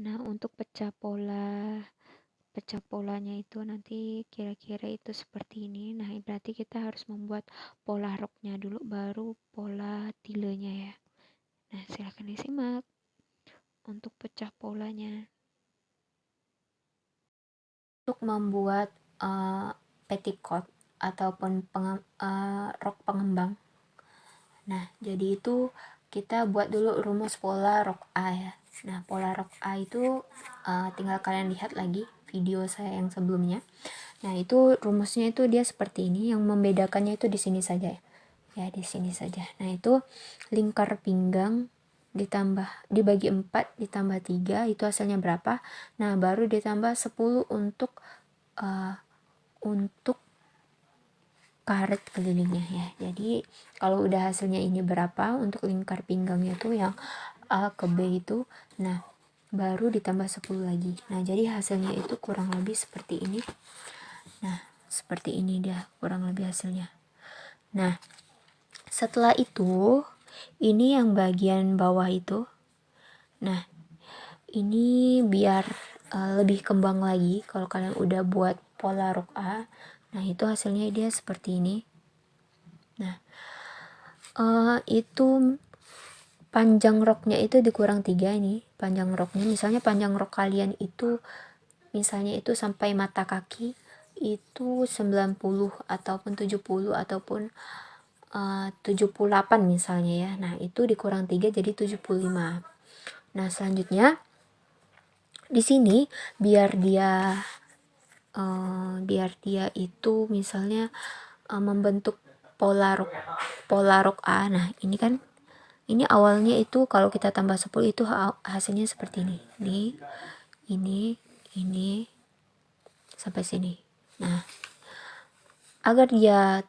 Nah, untuk pecah pola pecah polanya itu nanti kira-kira itu seperti ini. Nah, berarti kita harus membuat pola roknya dulu baru pola tilenya ya. Nah, silahkan disimak untuk pecah polanya. Untuk membuat uh, petticoat ataupun penge uh, rok pengembang. Nah, jadi itu kita buat dulu rumus pola rok A ya. Nah, pola rok A itu uh, tinggal kalian lihat lagi video saya yang sebelumnya. Nah, itu rumusnya itu dia seperti ini. Yang membedakannya itu di sini saja ya. Ya, di sini saja. Nah, itu lingkar pinggang ditambah dibagi 4 ditambah 3 itu hasilnya berapa? Nah, baru ditambah 10 untuk uh, untuk karet kelilingnya ya. Jadi, kalau udah hasilnya ini berapa untuk lingkar pinggangnya tuh yang A ke B itu, nah baru ditambah 10 lagi. Nah, jadi hasilnya itu kurang lebih seperti ini. Nah, seperti ini dia kurang lebih hasilnya. Nah, setelah itu ini yang bagian bawah itu. Nah, ini biar uh, lebih kembang lagi kalau kalian udah buat pola rok A. Nah, itu hasilnya dia seperti ini. Nah, uh, itu panjang roknya itu dikurang tiga ini panjang roknya misalnya panjang rok kalian itu misalnya itu sampai mata kaki itu 90 ataupun 70 ataupun uh, 78 misalnya ya. Nah itu dikurang 3 jadi 75 nah selanjutnya di sini biar dia uh, biar dia itu misalnya uh, membentuk pola rok pola rok A. Nah ini kan ini awalnya itu kalau kita tambah 10 itu hasilnya seperti ini. Ini ini ini sampai sini. Nah agar dia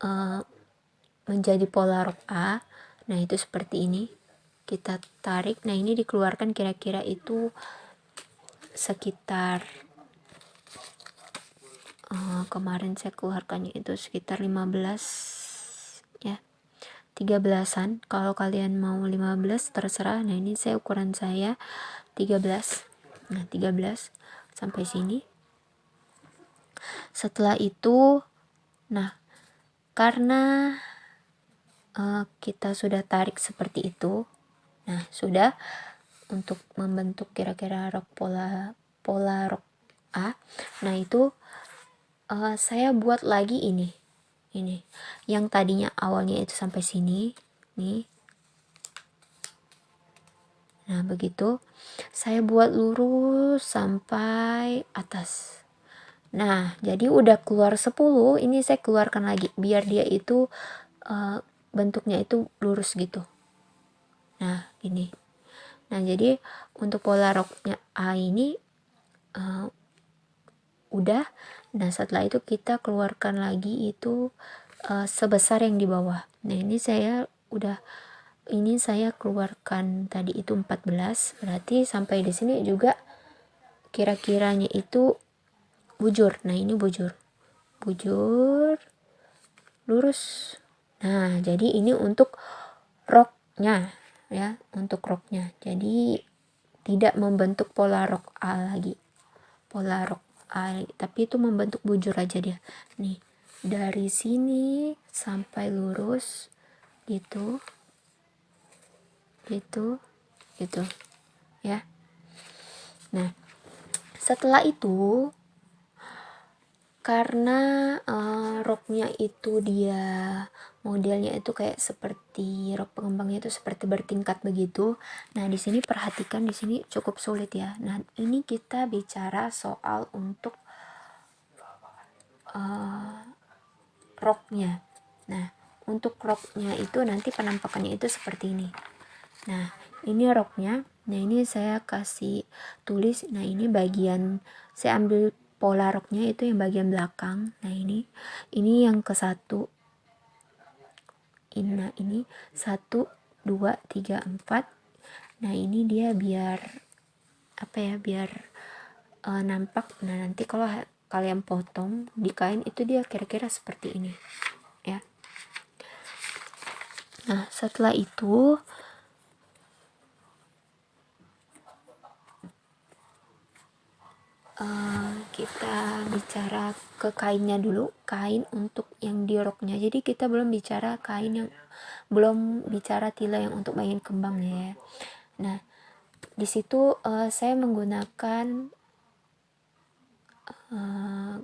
uh, menjadi pola rok A nah itu seperti ini. Kita tarik nah ini dikeluarkan kira-kira itu sekitar uh, kemarin saya keluarkannya itu sekitar 15 ya 13an kalau kalian mau 15 terserah. Nah ini saya ukuran saya 13 nah 13 sampai sini. Setelah itu nah karena uh, kita sudah tarik seperti itu nah sudah untuk membentuk kira-kira rok pola pola rok A. Nah itu uh, saya buat lagi ini ini. Yang tadinya awalnya itu sampai sini. Nih. Nah begitu. Saya buat lurus sampai atas. Nah jadi udah keluar 10 ini saya keluarkan lagi biar dia itu uh, bentuknya itu lurus gitu. Nah ini. Nah jadi untuk pola roknya A ini uh, udah nah setelah itu kita keluarkan lagi itu uh, sebesar yang di bawah. Nah ini saya udah ini saya keluarkan tadi itu 14 berarti sampai di sini juga kira-kiranya itu bujur. Nah ini bujur. Bujur lurus. Nah jadi ini untuk roknya ya untuk roknya. Jadi tidak membentuk pola rok A lagi. Pola rok tapi itu membentuk bujur aja dia. Nih dari sini sampai lurus gitu. Gitu gitu ya. Nah setelah itu karena uh, roknya itu dia modelnya itu kayak seperti rok pengembangnya itu seperti bertingkat begitu. Nah, di sini perhatikan di sini cukup sulit ya. Nah, ini kita bicara soal untuk uh, roknya. Nah, untuk roknya itu nanti penampakannya itu seperti ini. Nah, ini roknya. Nah, ini saya kasih tulis. Nah, ini bagian saya ambil pola roknya itu yang bagian belakang nah ini ini yang ke satu ini nah ini. Satu dua tiga empat. Nah ini dia biar apa ya biar uh, nampak. Nah nanti kalau kalian potong di kain itu dia kira-kira seperti ini ya. Nah setelah itu uh, kita bicara ke kainnya dulu kain untuk yang di roknya. Jadi kita belum bicara kain yang belum bicara tila yang untuk bagian kembangnya ya. Nah di situ uh, saya menggunakan uh,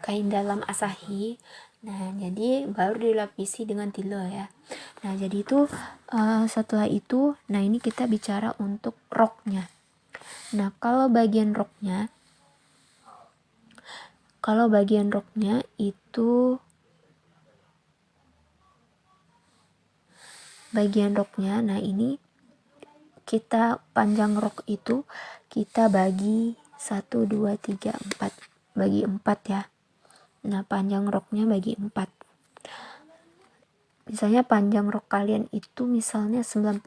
kain dalam asahi. Nah jadi baru dilapisi dengan tila ya. Nah jadi itu uh, setelah itu nah ini kita bicara untuk roknya. Nah kalau bagian roknya kalau bagian roknya itu bagian roknya nah ini kita panjang rok itu kita bagi 1 2 3 4 bagi 4 ya Nah, panjang roknya bagi 4. Misalnya panjang rok kalian itu misalnya 90.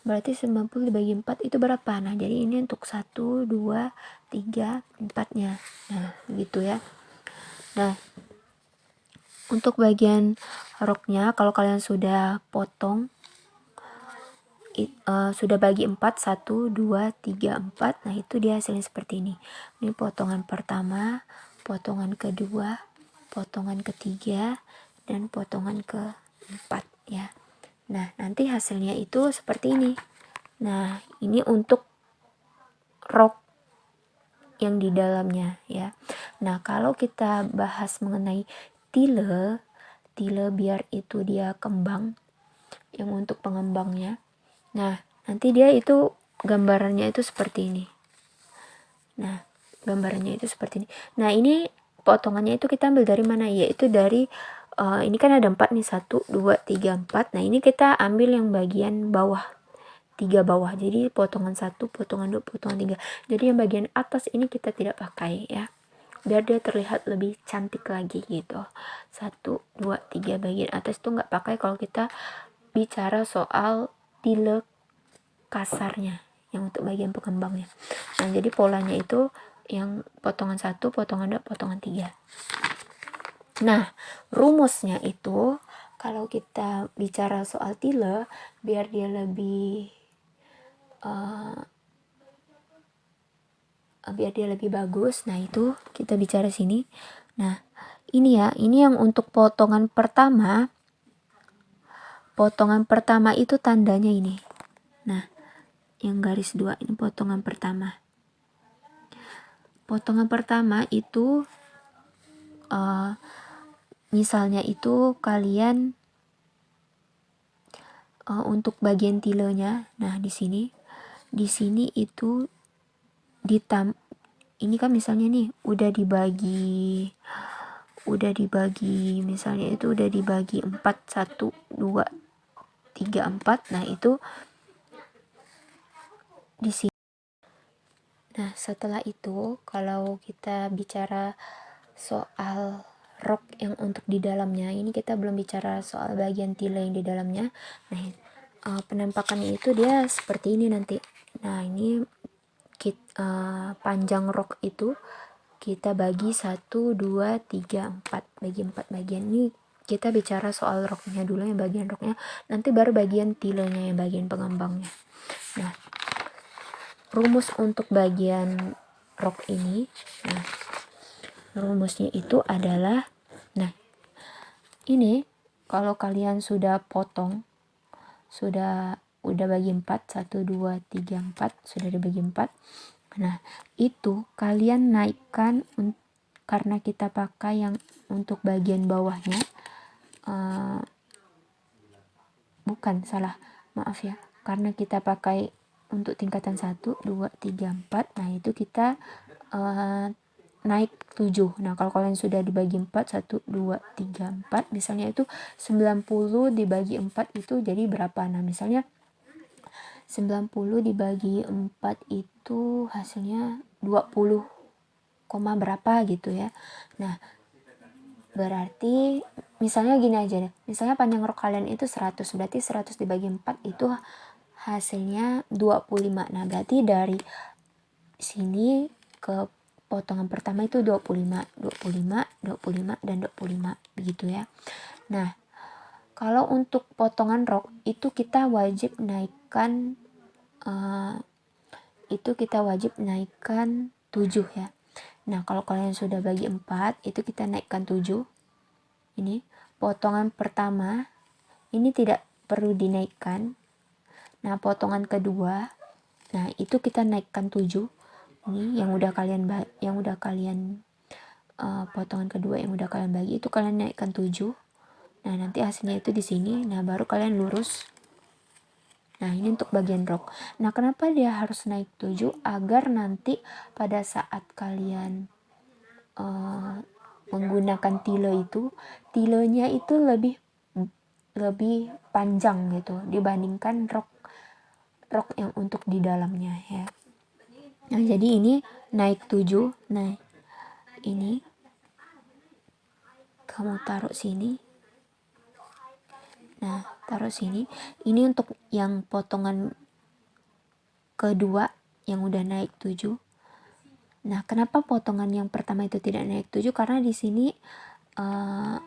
Berarti 90 dibagi 4 itu berapa? Nah, jadi ini untuk 1, 2, 3, 4-nya. Nah, gitu ya. Nah, untuk bagian roknya kalau kalian sudah potong it, uh, sudah bagi 4 1 2 3 4 nah itu dia hasilnya seperti ini ini potongan pertama potongan kedua, potongan ketiga, dan potongan keempat ya. Nah, nanti hasilnya itu seperti ini. Nah, ini untuk rok yang di dalamnya ya. Nah, kalau kita bahas mengenai tile, tile biar itu dia kembang yang untuk pengembangnya. Nah, nanti dia itu gambarannya itu seperti ini. Nah, gambarannya itu seperti ini nah ini potongannya itu kita ambil dari mana yaitu dari uh, ini kan ada empat nih satu dua tiga empat. Nah ini kita ambil yang bagian bawah tiga bawah. Jadi potongan satu potongan dua potongan tiga. Jadi yang bagian atas ini kita tidak pakai ya. Biar dia terlihat lebih cantik lagi gitu. Satu dua tiga bagian atas itu nggak pakai kalau kita bicara soal tile kasarnya yang untuk bagian pengembangnya. Nah jadi polanya itu yang potongan satu, potongan dua, potongan tiga. Nah, rumusnya itu kalau kita bicara soal tile, biar dia lebih uh, biar dia lebih bagus. Nah, itu kita bicara sini. Nah, ini ya, ini yang untuk potongan pertama. Potongan pertama itu tandanya ini. Nah, yang garis dua ini potongan pertama potongan pertama itu uh, misalnya itu kalian uh, untuk bagian tilenya nah di sini di sini itu ditam ini kan misalnya nih udah dibagi udah dibagi misalnya itu udah dibagi 4 1 2 3 4 nah itu di sini Nah, setelah itu, kalau kita bicara soal rok yang untuk di dalamnya, ini kita belum bicara soal bagian tile yang di dalamnya. Nah, uh, penampakannya itu dia seperti ini nanti. Nah, ini kit, uh, panjang rok itu kita bagi 1, 2, 3, 4. Bagi 4 bagian ini kita bicara soal roknya dulu yang bagian roknya. Nanti baru bagian tilenya yang bagian pengembangnya. Nah, rumus untuk bagian rok ini nah rumusnya itu adalah nah ini kalau kalian sudah potong sudah udah bagi 4 1 2 3 4 sudah dibagi 4 nah itu kalian naikkan karena kita pakai yang untuk bagian bawahnya uh, bukan salah maaf ya karena kita pakai untuk tingkatan 1, 2, 3, 4 nah itu kita uh, naik 7 nah kalau kalian sudah dibagi 4 1, 2, 3, 4 misalnya itu 90 dibagi 4 itu jadi berapa? Nah misalnya 90 dibagi 4 itu hasilnya 20 koma berapa gitu ya. Nah berarti misalnya gini aja deh. Misalnya panjang rok kalian itu 100 berarti 100 dibagi 4 itu hasilnya 25 nah berarti dari sini ke potongan pertama itu 25 25 25 dan 25 begitu ya. Nah kalau untuk potongan rok itu kita wajib naikkan uh, itu kita wajib naikkan 7 ya. Nah kalau kalian sudah bagi 4 itu kita naikkan 7 ini potongan pertama ini tidak perlu dinaikkan. Nah potongan kedua nah itu kita naikkan 7 ini yang udah kalian yang udah kalian uh, potongan kedua yang udah kalian bagi itu kalian naikkan 7 nah nanti hasilnya itu di sini nah baru kalian lurus Nah, ini untuk bagian rok. Nah, kenapa dia harus naik 7? Agar nanti pada saat kalian uh, menggunakan tile itu, tilenya itu lebih lebih panjang gitu dibandingkan rok rok yang untuk di dalamnya ya. Nah, jadi ini naik 7. Nah, ini kamu taruh sini. Nah, taruh sini. Ini untuk yang potongan kedua yang udah naik 7 nah kenapa potongan yang pertama itu tidak naik 7 karena di sini uh,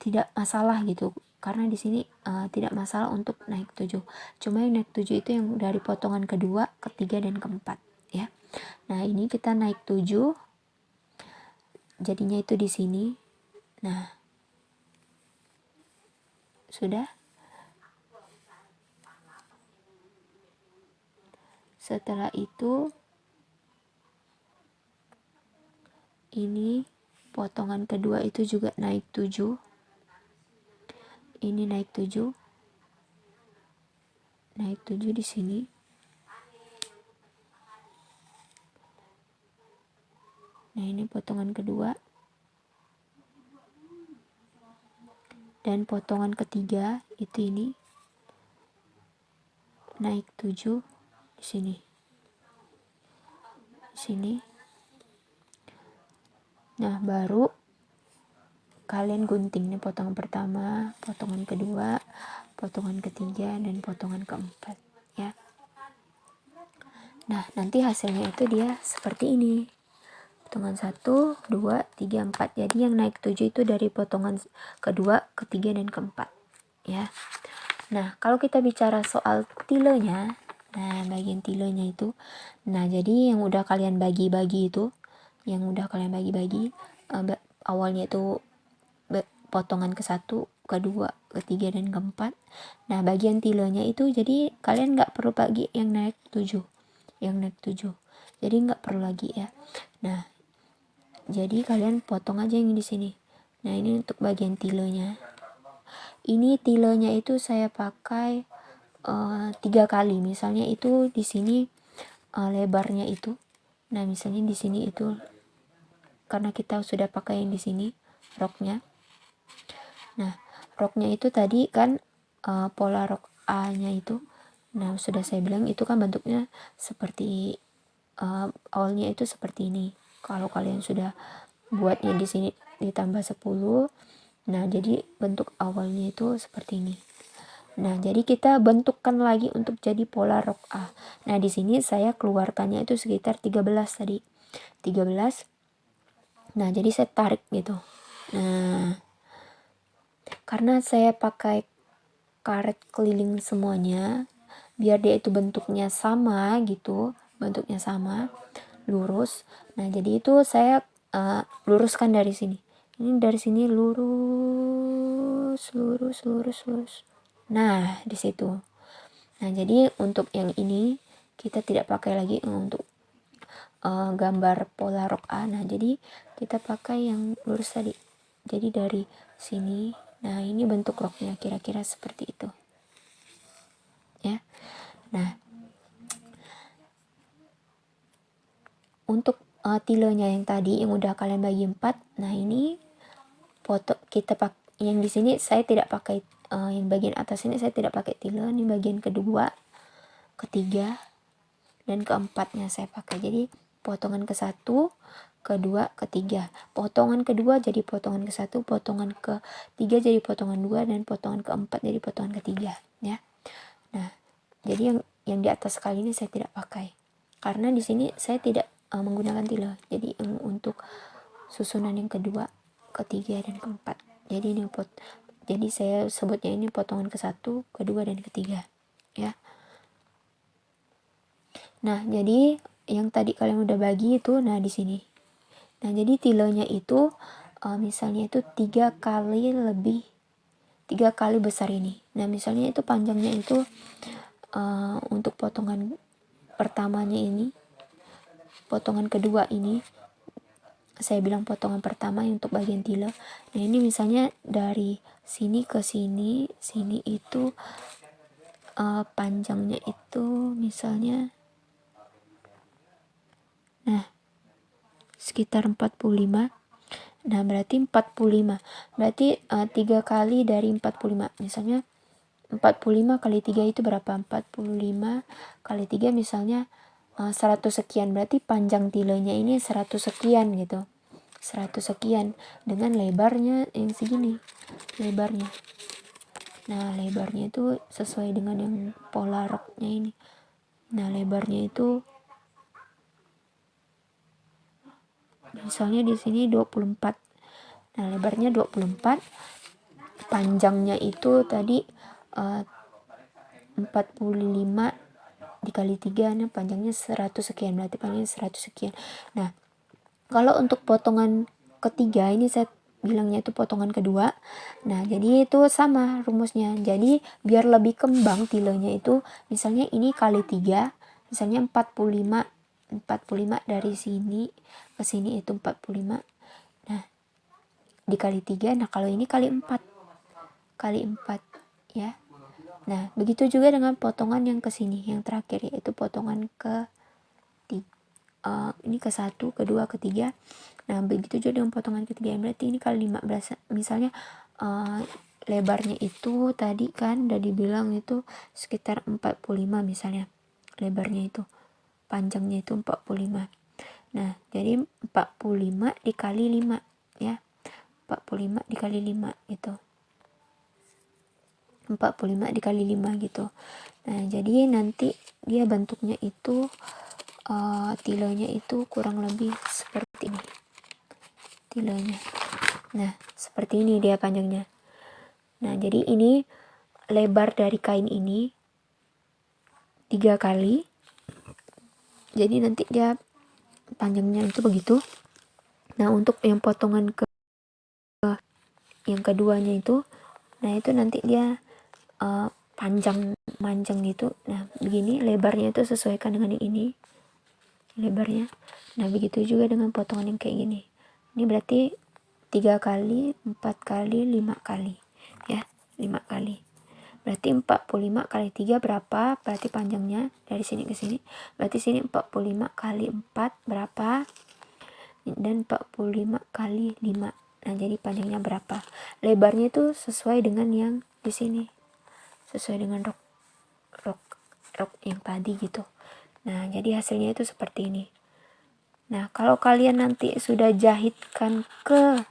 tidak masalah gitu. Karena di sini uh, tidak masalah untuk naik 7 cuma yang naik 7 itu yang dari potongan kedua ketiga dan keempat nah ini kita naik 7 jadinya itu di sini. Nah. Sudah? Setelah itu ini potongan kedua itu juga naik 7 ini naik 7 naik 7 di sini nah ini potongan kedua. Dan potongan ketiga itu ini. Naik 7 di sini. Di sini. Nah baru kalian gunting. Nih potongan pertama potongan kedua potongan ketiga dan potongan keempat ya. Nah nanti hasilnya itu dia seperti ini potongan 1, 2, 3, 4 jadi yang naik 7 itu dari potongan kedua, ketiga, dan keempat ya nah kalau kita bicara soal tilenya Nah, bagian tilenya itu. Nah, jadi yang udah kalian bagi-bagi itu, yang udah kalian bagi-bagi, uh, awalnya itu potongan ke satu, kedua, ketiga, dan keempat. Nah, bagian tilenya itu jadi kalian nggak perlu bagi yang naik tujuh, yang naik tujuh. Jadi nggak perlu lagi ya. Nah, jadi kalian potong aja yang di sini. Nah, ini untuk bagian tilenya. Ini tilenya itu saya pakai uh, tiga kali. Misalnya itu di sini uh, lebarnya itu. Nah misalnya di sini itu karena kita sudah pakai yang di sini roknya. Nah roknya itu tadi kan uh, pola rok A nya itu. Nah sudah saya bilang itu kan bentuknya seperti uh, awalnya itu seperti ini kalau kalian sudah buatnya di sini ditambah 10 nah jadi bentuk awalnya itu seperti ini Nah, jadi kita bentukkan lagi untuk jadi pola rok A. Nah, di sini saya keluarkannya itu sekitar 13 tadi. 13. Nah, jadi saya tarik gitu. Nah, karena saya pakai karet keliling semuanya, biar dia itu bentuknya sama gitu, bentuknya sama, lurus. Nah, jadi itu saya uh, luruskan dari sini. Ini dari sini lurus, lurus, lurus, lurus. Nah, di situ. Nah, jadi untuk yang ini kita tidak pakai lagi untuk uh, gambar pola rok A. Nah, jadi kita pakai yang lurus tadi. Jadi dari sini, nah ini bentuk roknya kira-kira seperti itu. Ya. Nah, untuk uh, tilenya yang tadi yang udah kalian bagi empat, nah ini foto kita pak yang di sini saya tidak pakai uh, yang bagian atas ini saya tidak pakai tile ini bagian kedua ketiga dan keempatnya saya pakai. Jadi potongan ke satu kedua ketiga. Potongan kedua jadi potongan ke satu potongan ke tiga jadi potongan dua dan potongan keempat jadi potongan ketiga ya. Nah jadi yang yang di atas kali ini saya tidak pakai. Karena di sini saya tidak uh, menggunakan tile jadi yang untuk susunan yang kedua ketiga dan keempat. Jadi ini pot jadi saya sebutnya ini potongan ke satu kedua dan ketiga ya. Nah jadi yang tadi kalian udah bagi itu nah di sini. Nah jadi tilenya itu uh, misalnya itu tiga kali lebih tiga kali besar ini. Nah misalnya itu panjangnya itu uh, untuk potongan pertamanya ini potongan kedua ini. Saya bilang potongan pertama untuk bagian tila. Nah ini misalnya dari sini ke sini sini itu uh, panjangnya itu misalnya nah sekitar 45 nah berarti 45 berarti uh, tiga kali dari 45 misalnya 45 kali 3 itu berapa? 45 kali 3 misalnya 100 sekian berarti panjang tilenya ini 100 sekian gitu. 100 sekian dengan lebarnya yang segini lebarnya. Nah lebarnya itu sesuai dengan yang pola roknya ini. Nah lebarnya itu misalnya di sini 24 nah lebarnya 24 panjangnya itu tadi uh, 45 dikali 3 nah panjangnya 100 sekian berarti panjangnya 100 sekian. Nah kalau untuk potongan ketiga ini saya bilangnya itu potongan kedua. Nah jadi itu sama rumusnya. Jadi biar lebih kembang tilenya itu misalnya ini kali tiga misalnya 45 45 dari sini ke sini itu 45 nah dikali tiga nah kalau ini kali 4 kali 4 ya nah begitu juga dengan potongan yang ke sini yang terakhir yaitu potongan ke uh, ini ke satu kedua ketiga nah begitu juga dengan potongan ketiga berarti ini kali 15 misalnya uh, lebarnya itu tadi kan udah dibilang itu sekitar 45 misalnya lebarnya itu panjangnya itu 45 nah jadi 45 dikali 5 ya. 45 dikali 5 gitu 45 dikali 5 gitu. Nah jadi nanti dia bentuknya itu uh, tilenya itu kurang lebih seperti ini. Tilenya nah seperti ini dia panjangnya. Nah jadi ini lebar dari kain ini tiga kali. Jadi nanti dia panjangnya itu begitu. Nah untuk yang potongan ke yang keduanya itu nah itu nanti dia uh, panjang panjang gitu. Nah begini lebarnya itu sesuaikan dengan ini. Lebarnya. Nah begitu juga dengan potongan yang kayak gini. Ini berarti tiga kali empat kali lima kali. Ya lima kali. Berarti 45 kali 3 berapa? Berarti panjangnya dari sini ke sini. Berarti sini 45 kali 4 berapa? Dan 45 kali 5 nah jadi panjangnya berapa? Lebarnya itu sesuai dengan yang di sini sesuai dengan rok rok rok yang tadi gitu Nah, jadi hasilnya itu seperti ini. Nah, kalau kalian nanti sudah jahitkan ke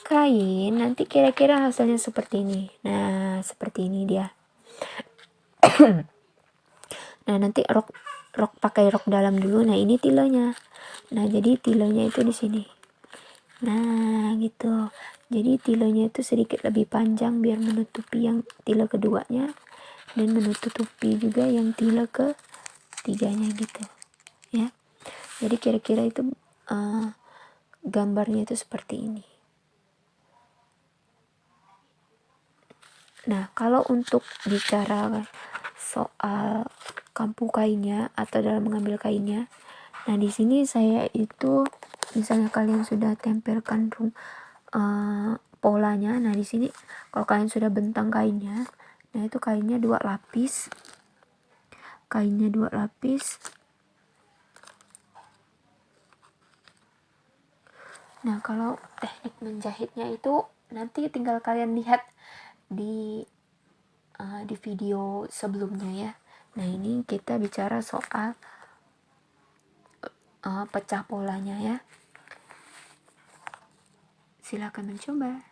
kain, nanti kira-kira hasilnya seperti ini. Nah, seperti ini dia. nah, nanti rok rok pakai rok dalam dulu. Nah, ini tilenya. Nah, jadi tilenya itu di sini. Nah, gitu. Jadi tilenya itu sedikit lebih panjang biar menutupi yang tila keduanya dan menutupi juga yang tila ke tiganya gitu ya. Jadi kira-kira itu uh, gambarnya itu seperti ini. Nah kalau untuk bicara soal kampu kainnya atau dalam mengambil kainnya nah di sini saya itu misalnya kalian sudah tempelkan uh, polanya. Nah di sini kalau kalian sudah bentang kainnya nah itu kainnya dua lapis. Kainnya dua lapis. Nah kalau teknik menjahitnya itu nanti tinggal kalian lihat di uh, di video sebelumnya ya. Nah ini kita bicara soal uh, pecah polanya ya silakan mencoba